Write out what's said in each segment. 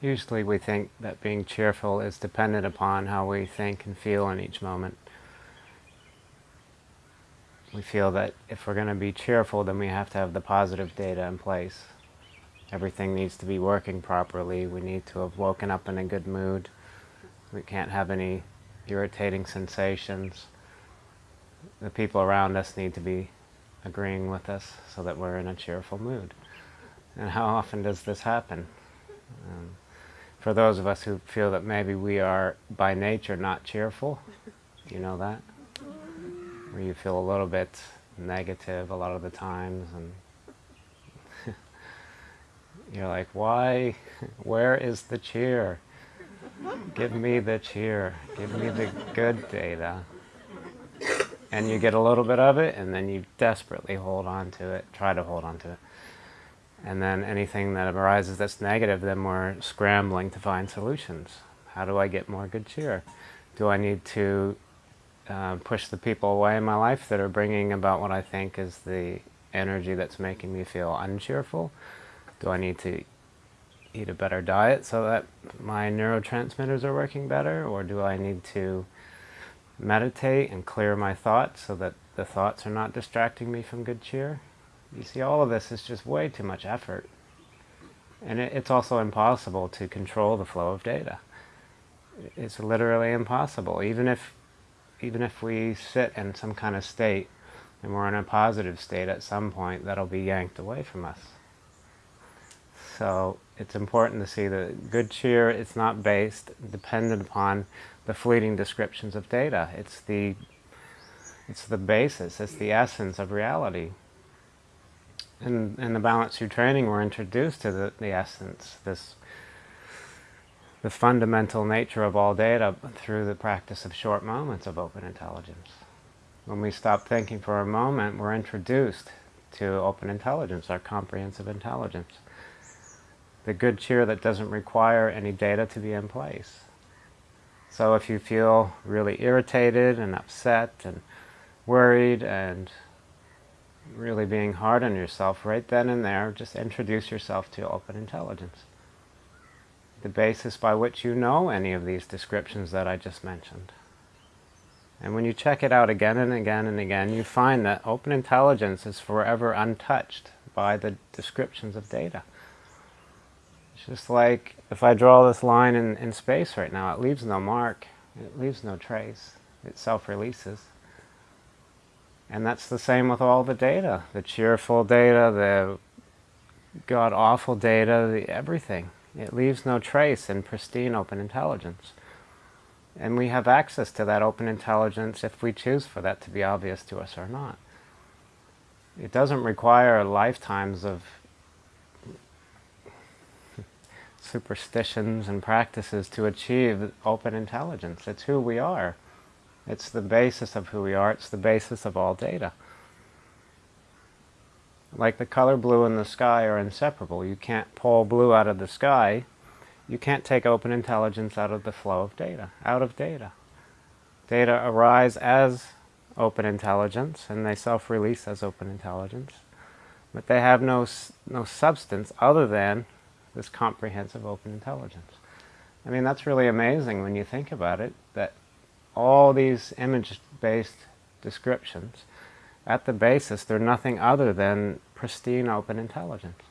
Usually we think that being cheerful is dependent upon how we think and feel in each moment. We feel that if we're going to be cheerful, then we have to have the positive data in place. Everything needs to be working properly. We need to have woken up in a good mood. We can't have any irritating sensations. The people around us need to be agreeing with us so that we're in a cheerful mood. And how often does this happen? Um, for those of us who feel that maybe we are by nature not cheerful, you know that? Where you feel a little bit negative a lot of the times and you're like, why? Where is the cheer? Give me the cheer. Give me the good data. And you get a little bit of it and then you desperately hold on to it, try to hold on to it. And then anything that arises that's negative, then we're scrambling to find solutions. How do I get more good cheer? Do I need to uh, push the people away in my life that are bringing about what I think is the energy that's making me feel uncheerful? Do I need to eat a better diet so that my neurotransmitters are working better? Or do I need to meditate and clear my thoughts so that the thoughts are not distracting me from good cheer? You see, all of this is just way too much effort. And it, it's also impossible to control the flow of data. It's literally impossible. Even if, even if we sit in some kind of state and we're in a positive state at some point, that'll be yanked away from us. So it's important to see that good cheer it's not based, dependent upon the fleeting descriptions of data. It's the, it's the basis, it's the essence of reality in, in the Balanced View training, we're introduced to the, the essence, this the fundamental nature of all data through the practice of short moments of open intelligence. When we stop thinking for a moment, we're introduced to open intelligence, our comprehensive intelligence. The good cheer that doesn't require any data to be in place. So if you feel really irritated and upset and worried and really being hard on yourself right then and there, just introduce yourself to open intelligence. The basis by which you know any of these descriptions that I just mentioned. And when you check it out again and again and again, you find that open intelligence is forever untouched by the descriptions of data. It's just like if I draw this line in, in space right now, it leaves no mark, it leaves no trace, it self-releases. And that's the same with all the data, the cheerful data, the god-awful data, the everything. It leaves no trace in pristine open intelligence. And we have access to that open intelligence if we choose for that to be obvious to us or not. It doesn't require lifetimes of superstitions and practices to achieve open intelligence. It's who we are. It's the basis of who we are. It's the basis of all data. Like the color blue and the sky are inseparable. You can't pull blue out of the sky. You can't take open intelligence out of the flow of data, out of data. Data arise as open intelligence, and they self-release as open intelligence. But they have no, no substance other than this comprehensive open intelligence. I mean, that's really amazing when you think about it, that all these image-based descriptions, at the basis they're nothing other than pristine open intelligence.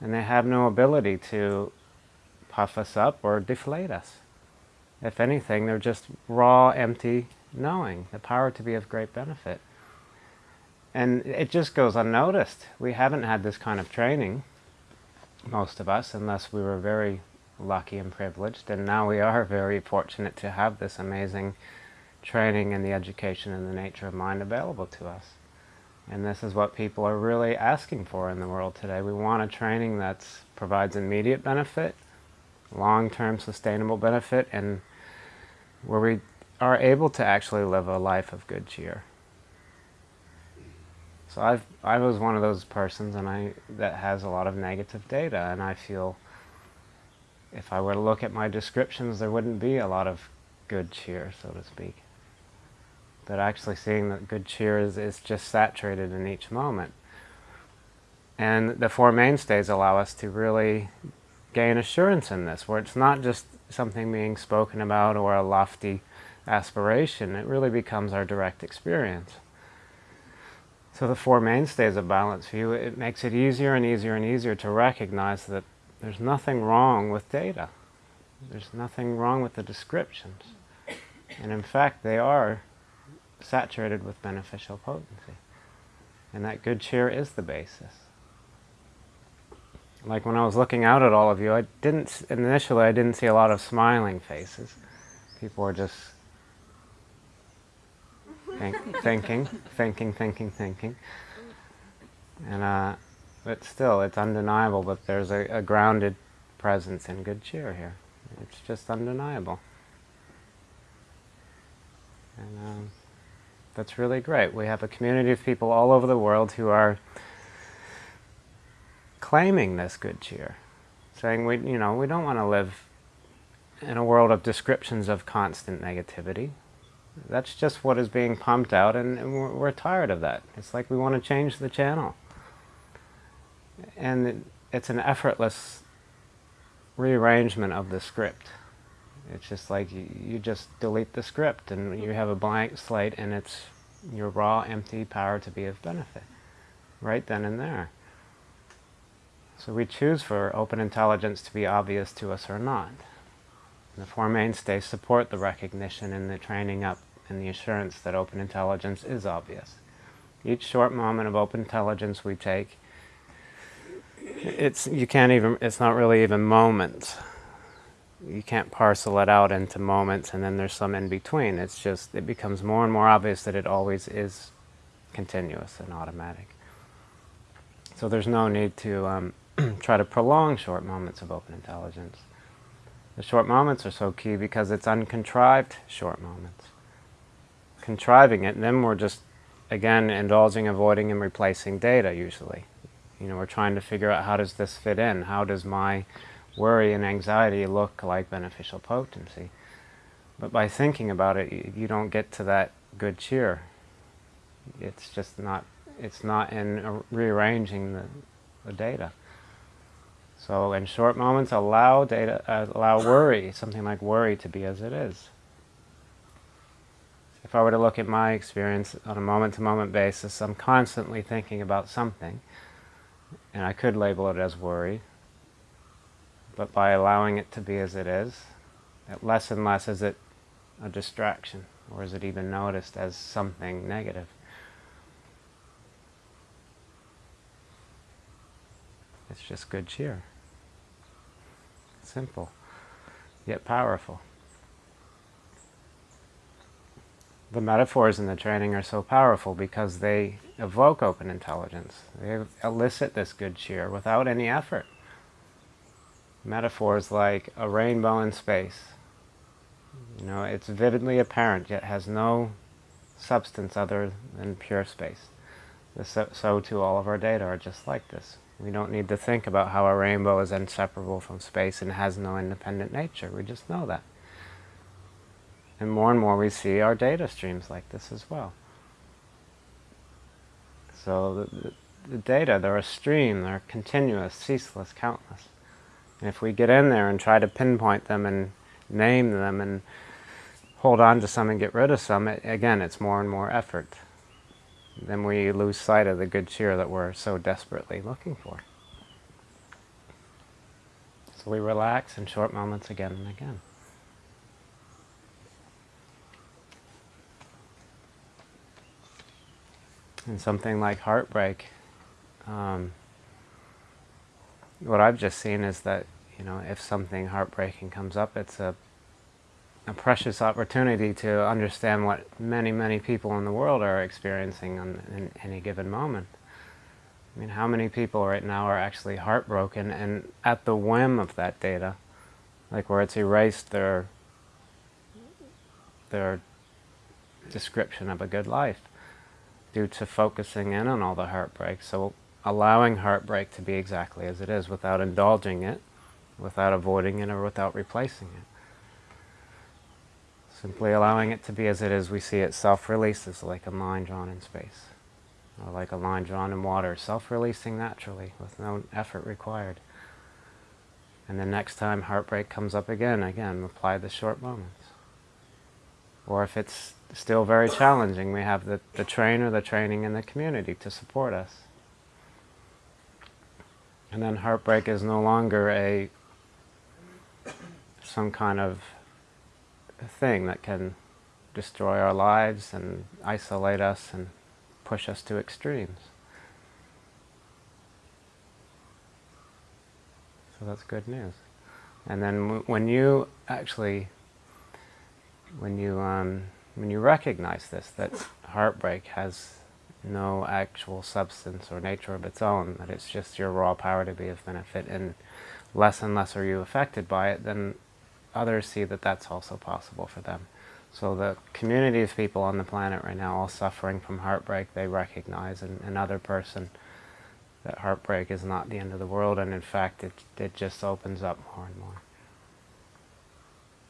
And they have no ability to puff us up or deflate us. If anything, they're just raw, empty knowing, the power to be of great benefit. And it just goes unnoticed. We haven't had this kind of training, most of us, unless we were very lucky and privileged, and now we are very fortunate to have this amazing training and the education and the nature of mind available to us. And this is what people are really asking for in the world today. We want a training that provides immediate benefit, long-term sustainable benefit, and where we are able to actually live a life of good cheer. So I've, I was one of those persons and I, that has a lot of negative data, and I feel if I were to look at my descriptions, there wouldn't be a lot of good cheer, so to speak. But actually seeing that good cheer is, is just saturated in each moment. And the Four Mainstays allow us to really gain assurance in this, where it's not just something being spoken about or a lofty aspiration, it really becomes our direct experience. So the Four Mainstays of Balanced View, it makes it easier and easier and easier to recognize that there's nothing wrong with data. There's nothing wrong with the descriptions. And in fact, they are saturated with beneficial potency. And that good cheer is the basis. Like when I was looking out at all of you, I didn't, initially I didn't see a lot of smiling faces. People were just think, thinking, thinking, thinking, thinking. And, uh, but still, it's undeniable that there's a, a grounded presence and good cheer here. It's just undeniable. And um, that's really great. We have a community of people all over the world who are claiming this good cheer, saying we, you know, we don't want to live in a world of descriptions of constant negativity. That's just what is being pumped out, and, and we're, we're, tired of that. It's like we want to change the channel. And it's an effortless rearrangement of the script. It's just like you, you just delete the script and you have a blank slate and it's your raw, empty power to be of benefit, right then and there. So we choose for open intelligence to be obvious to us or not. And the Four Mainstays support the recognition and the training up and the assurance that open intelligence is obvious. Each short moment of open intelligence we take, it's, you can't even, it's not really even moments you can't parcel it out into moments and then there's some in between. It's just, it becomes more and more obvious that it always is continuous and automatic. So there's no need to um, try to prolong short moments of open intelligence. The short moments are so key because it's uncontrived short moments. Contriving it, and then we're just, again, indulging, avoiding, and replacing data usually. You know, we're trying to figure out how does this fit in? How does my worry and anxiety look like beneficial potency. But by thinking about it, you, you don't get to that good cheer. It's just not, it's not in rearranging the, the data. So in short moments, allow data, uh, allow worry, something like worry to be as it is. If I were to look at my experience on a moment-to-moment -moment basis, I'm constantly thinking about something, and I could label it as worry, but by allowing it to be as it is, it less and less is it a distraction, or is it even noticed as something negative. It's just good cheer. Simple, yet powerful. The metaphors in the training are so powerful because they evoke open intelligence. They elicit this good cheer without any effort metaphors like a rainbow in space. You know, it's vividly apparent, yet has no substance other than pure space. So, so too all of our data are just like this. We don't need to think about how a rainbow is inseparable from space and has no independent nature. We just know that. And more and more we see our data streams like this as well. So the, the, data, they're a stream, they're continuous, ceaseless, countless. And if we get in there and try to pinpoint them and name them and hold on to some and get rid of some, it, again, it's more and more effort. Then we lose sight of the good cheer that we're so desperately looking for. So we relax in short moments again and again. And something like heartbreak, um, what I've just seen is that, you know, if something heartbreaking comes up, it's a, a precious opportunity to understand what many, many people in the world are experiencing on, in any given moment. I mean, how many people right now are actually heartbroken and at the whim of that data, like where it's erased their, their description of a good life due to focusing in on all the heartbreak. So allowing heartbreak to be exactly as it is without indulging it, without avoiding it, or without replacing it. Simply allowing it to be as it is, we see it self-releases like a line drawn in space, or like a line drawn in water, self-releasing naturally with no effort required. And the next time heartbreak comes up again, again, apply the short moments. Or if it's still very challenging, we have the, the trainer, the training, and the community to support us. And then heartbreak is no longer a some kind of thing that can destroy our lives and isolate us and push us to extremes. So that's good news. And then when you actually, when you um, when you recognize this, that heartbreak has no actual substance or nature of its own, that it's just your raw power to be of benefit, and less and less are you affected by it, then others see that that's also possible for them. So the community of people on the planet right now, all suffering from heartbreak, they recognize in another person that heartbreak is not the end of the world, and in fact, it, it just opens up more and more.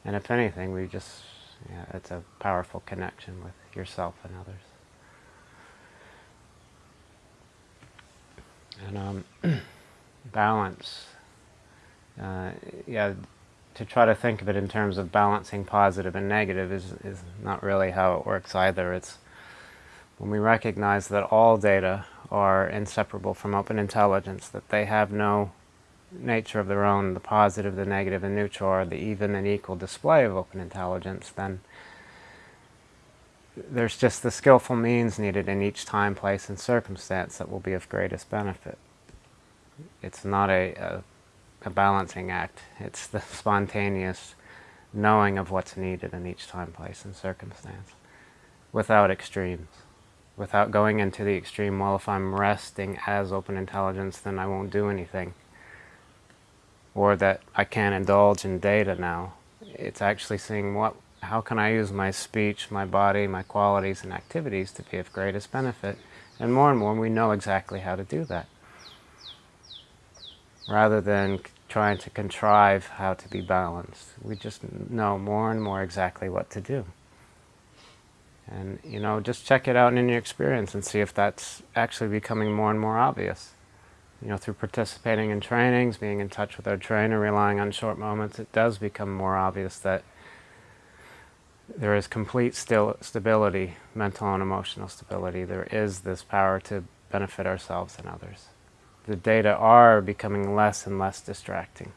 And if anything, we just, yeah, it's a powerful connection with yourself and others. And um, balance, uh, yeah, to try to think of it in terms of balancing positive and negative is, is not really how it works either. It's when we recognize that all data are inseparable from open intelligence, that they have no nature of their own, the positive, the negative, the neutral, or the even and equal display of open intelligence, then there's just the skillful means needed in each time, place, and circumstance that will be of greatest benefit. It's not a, a, a balancing act. It's the spontaneous knowing of what's needed in each time, place, and circumstance without extremes without going into the extreme, well, if I'm resting as open intelligence, then I won't do anything. Or that I can't indulge in data now. It's actually seeing what, how can I use my speech, my body, my qualities and activities to be of greatest benefit. And more and more we know exactly how to do that. Rather than trying to contrive how to be balanced. We just know more and more exactly what to do. And, you know, just check it out in your experience and see if that's actually becoming more and more obvious. You know, through participating in trainings, being in touch with our trainer, relying on short moments, it does become more obvious that there is complete still stability, mental and emotional stability. There is this power to benefit ourselves and others. The data are becoming less and less distracting.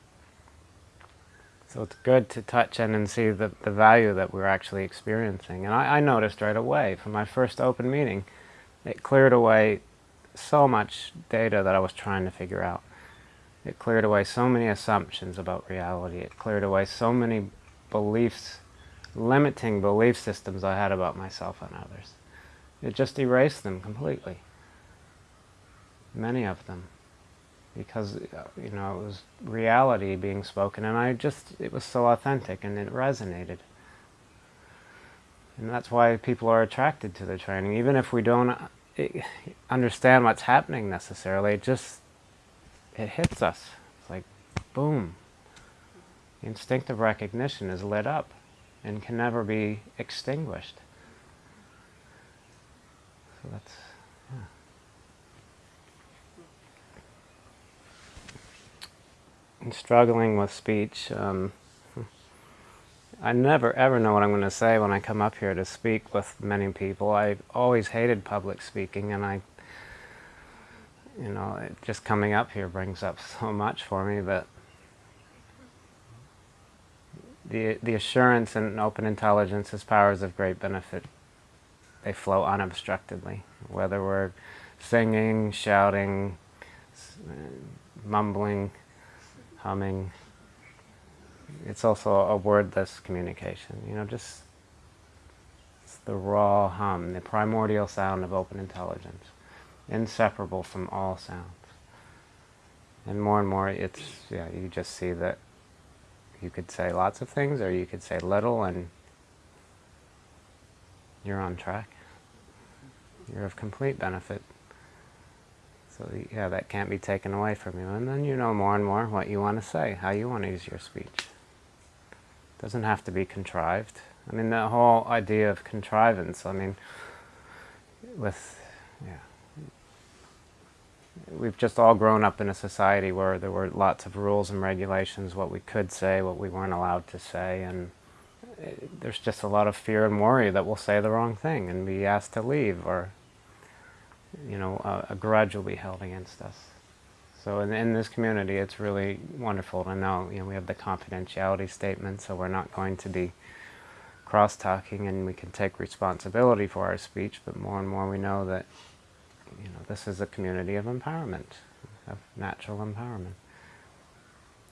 So it's good to touch in and see the, the value that we're actually experiencing. And I, I noticed right away from my first open meeting, it cleared away so much data that I was trying to figure out. It cleared away so many assumptions about reality. It cleared away so many beliefs, limiting belief systems I had about myself and others. It just erased them completely. Many of them because you know it was reality being spoken and I just it was so authentic and it resonated and that's why people are attracted to the training even if we don't understand what's happening necessarily it just it hits us. It's like boom. Instinctive recognition is lit up and can never be extinguished. So that's struggling with speech. Um, I never ever know what I'm going to say when I come up here to speak with many people. I always hated public speaking and I, you know, just coming up here brings up so much for me, but the, the assurance and open intelligence is powers of great benefit. They flow unobstructedly, whether we're singing, shouting, mumbling, humming. It's also a wordless communication, you know, just the raw hum, the primordial sound of open intelligence, inseparable from all sounds. And more and more, it's, yeah, you just see that you could say lots of things or you could say little and you're on track. You're of complete benefit so yeah, that can't be taken away from you. And then you know more and more what you want to say, how you want to use your speech. Doesn't have to be contrived. I mean, the whole idea of contrivance, I mean, with, yeah, we've just all grown up in a society where there were lots of rules and regulations, what we could say, what we weren't allowed to say, and uh, there's just a lot of fear and worry that we'll say the wrong thing and be asked to leave, or you know, a, a grudge will be held against us. So in, in this community, it's really wonderful to know, you know, we have the confidentiality statement, so we're not going to be cross-talking and we can take responsibility for our speech, but more and more we know that, you know, this is a community of empowerment, of natural empowerment.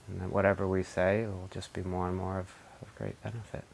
And that whatever we say will just be more and more of, of great benefit.